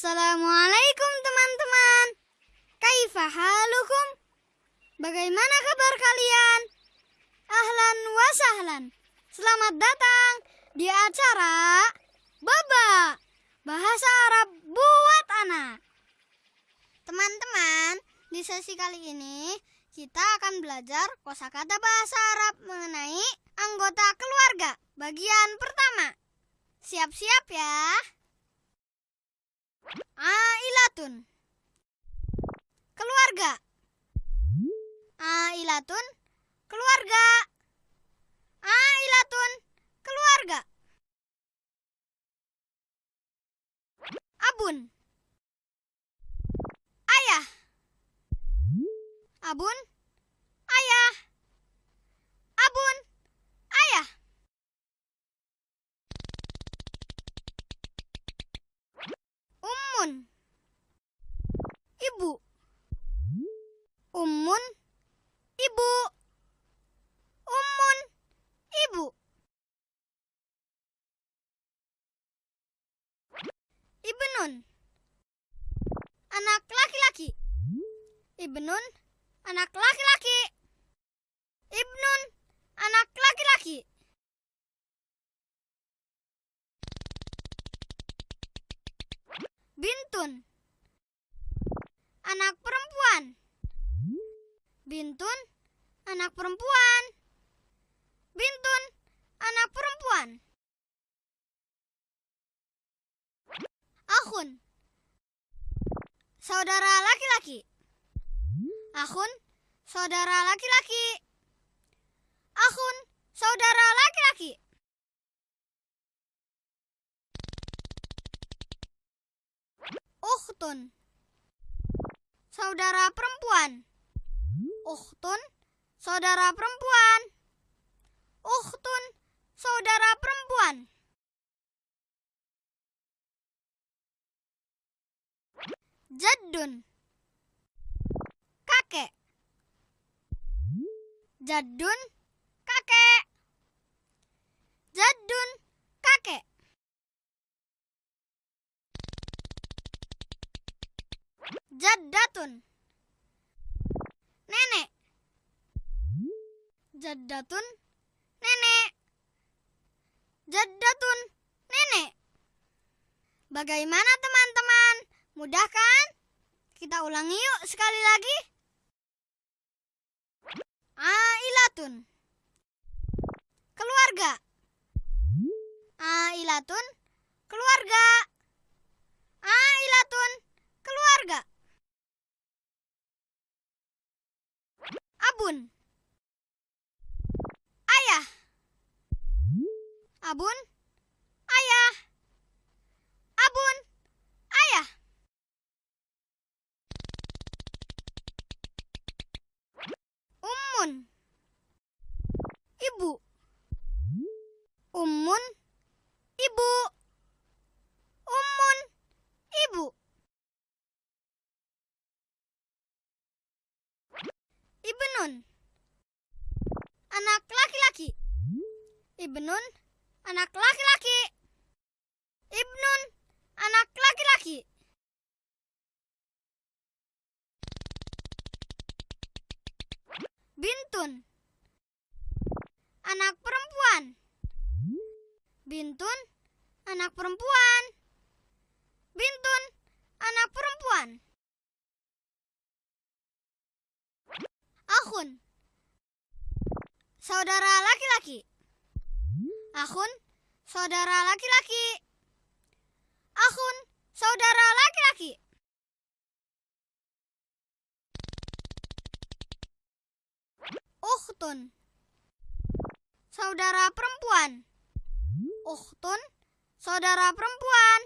Assalamualaikum teman-teman. Kaifa halukum? Bagaimana kabar kalian? Ahlan wa sahlan. Selamat datang di acara Baba Bahasa Arab buat anak. Teman-teman, di sesi kali ini kita akan belajar kosakata bahasa Arab mengenai anggota keluarga bagian pertama. Siap-siap ya. Ailatun Keluarga. Ailatun Keluarga. Ailatun Keluarga. Abun. Ayah. Abun Ayah Abun Ayah Ummun Ibu. Ummun Ibu. Ummun Ibu. Ibnun Anak laki-laki. Ibnun Anak laki-laki Bintun. Anak perempuan. Bintun Anak perempuan. Bintun Anak perempuan. Akhun Saudara laki-laki. Akhun Saudara laki-laki. Akhun Saudara laki-laki Ukhtun Saudara perempuan. Ukhtun Saudara perempuan. Ukhtun Saudara perempuan. Jaddun Kakek. Jaddun Kakek. Jaddun Jaddatun. Nenek. Jaddatun. Nenek. Jaddatun. Nenek. Bagaimana teman-teman? Mudah kan? Kita ulangi yuk sekali lagi. Ailatun. Keluarga. Ailatun. Keluarga. Ailatun Keluarga Abun. Ayah. Abun. Ayah. Abun. Ayah. Ummun. Ibu. Ummun Ibu Ummun Ibu Ibnun Anak laki-laki. Ibnun Anak laki-laki. Ibnun Anak laki-laki. Bintun. Anak perempuan. Bintun Anak perempuan. Bintun Anak perempuan Akhun Saudara laki-laki. Akhun Saudara laki-laki. Akhun Saudara laki-laki. Ukhtun Saudara perempuan. Ukhtun Saudara perempuan.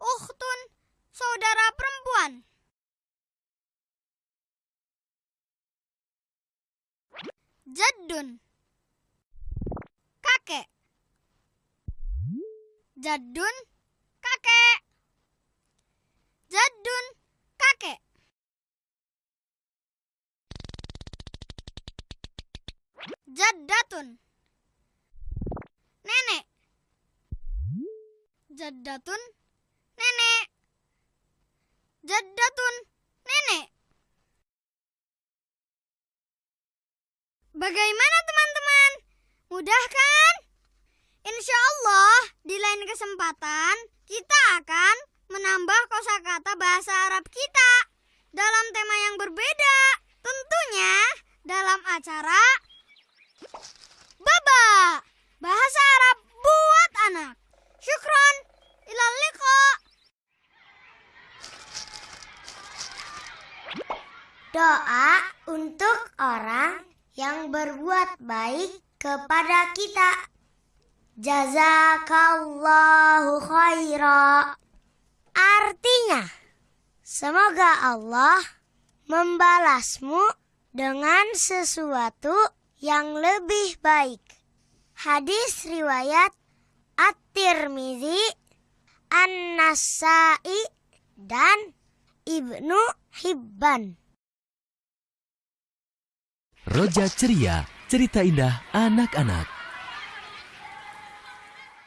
Ukhtun Saudara perempuan Jaddun Kakek. Jaddun Kakek. Jaddun Kakek. Jaddatun Nenek. Jaddatun Nenek. Jaddatun, nenek. Bagaimana teman-teman? Mudah kan? Insya Allah di lain kesempatan kita akan menambah kosakata bahasa Arab kita dalam tema yang berbeda. Tentunya dalam acara Baba Bahasa Arab buat anak. Syukron. Ilal liqa. Doa untuk orang yang berbuat baik kepada kita. Jazakallahu khaira. Artinya, semoga Allah membalasmu dengan sesuatu yang lebih baik. Hadis riwayat At-Tirmizi, An-Nasai, dan Ibnu Hibban. Roja Ceria, cerita indah anak-anak.